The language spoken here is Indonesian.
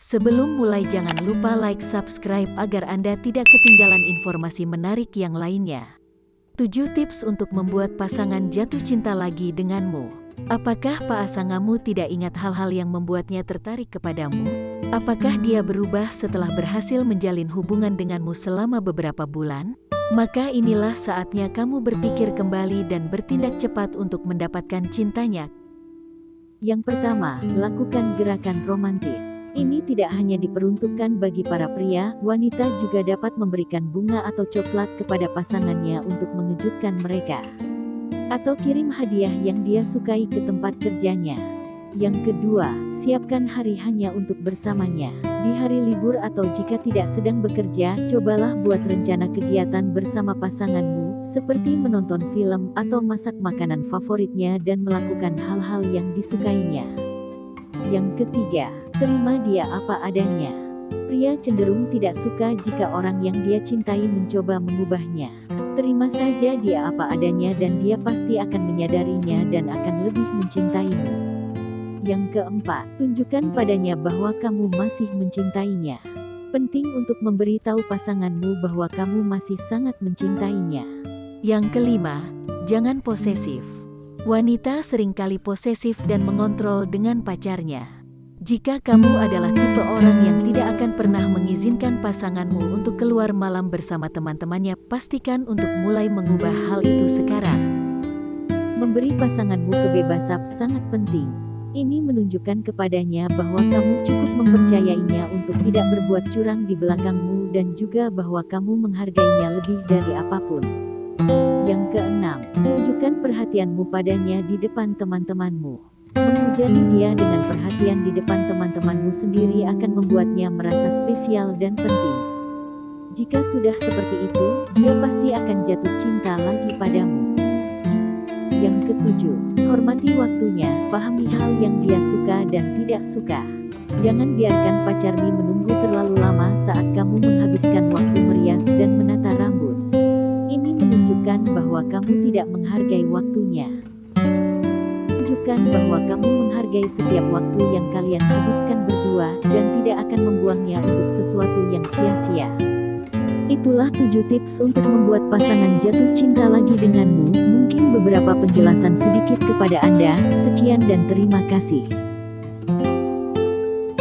Sebelum mulai jangan lupa like subscribe agar Anda tidak ketinggalan informasi menarik yang lainnya. 7 tips untuk membuat pasangan jatuh cinta lagi denganmu. Apakah pasanganmu tidak ingat hal-hal yang membuatnya tertarik kepadamu? Apakah dia berubah setelah berhasil menjalin hubungan denganmu selama beberapa bulan? Maka inilah saatnya kamu berpikir kembali dan bertindak cepat untuk mendapatkan cintanya. Yang pertama, lakukan gerakan romantis. Ini tidak hanya diperuntukkan bagi para pria, wanita juga dapat memberikan bunga atau coklat kepada pasangannya untuk mengejutkan mereka. Atau kirim hadiah yang dia sukai ke tempat kerjanya. Yang kedua, siapkan hari hanya untuk bersamanya. Di hari libur atau jika tidak sedang bekerja, cobalah buat rencana kegiatan bersama pasanganmu, seperti menonton film atau masak makanan favoritnya dan melakukan hal-hal yang disukainya. Yang ketiga, terima dia apa adanya. Pria cenderung tidak suka jika orang yang dia cintai mencoba mengubahnya. Terima saja dia apa adanya dan dia pasti akan menyadarinya dan akan lebih mencintaimu. Yang keempat, tunjukkan padanya bahwa kamu masih mencintainya. Penting untuk memberitahu pasanganmu bahwa kamu masih sangat mencintainya. Yang kelima, jangan posesif. Wanita sering kali posesif dan mengontrol dengan pacarnya. Jika kamu adalah tipe orang yang tidak akan pernah mengizinkan pasanganmu untuk keluar malam bersama teman-temannya, pastikan untuk mulai mengubah hal itu sekarang. Memberi pasanganmu kebebasan sangat penting. Ini menunjukkan kepadanya bahwa kamu cukup mempercayainya untuk tidak berbuat curang di belakangmu dan juga bahwa kamu menghargainya lebih dari apa pun. Yang keenam, tunjukkan perhatianmu padanya di depan teman-temanmu. Menghujani dia dengan perhatian di depan teman-temanmu sendiri akan membuatnya merasa spesial dan penting. Jika sudah seperti itu, dia pasti akan jatuh cinta lagi padamu. Yang ketujuh, hormati waktunya, pahami hal yang dia suka dan tidak suka. Jangan biarkan pacarmu menunggu terlalu lama saat kamu menghabiskan waktu merias dan menata rambut. Ini menunjukkan bahwa kamu tidak menghargai waktunya menunjukkan bahwa kamu menghargai setiap waktu yang kalian habiskan berdua dan tidak akan membuangnya untuk sesuatu yang sia-sia. Itulah 7 tips untuk membuat pasangan jatuh cinta lagi denganmu. Mungkin beberapa penjelasan sedikit kepada Anda. Sekian dan terima kasih.